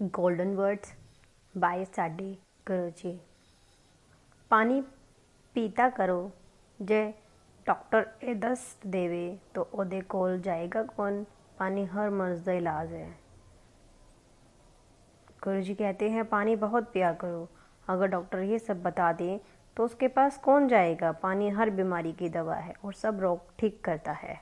Golden words by ਸਾਡੇ गुरु जी। पानी ਪੀਤਾ ਕਰੋ ਜੇ ਡਾਕਟਰ ਇਹ ਦੱਸ ਦੇਵੇ ਤਾਂ ਉਹਦੇ ਕੋਲ ਜਾਏਗਾ ਕੌਣ पानी हर मर्ज का इलाज है। गुरु जी कहते हैं, पानी बहुत पिया करो। अगर डॉक्टर ये सब बता दें तो उसके पास कौन जाएगा? पानी हर बीमारी की दवा है और सब रोग ठीक करता है।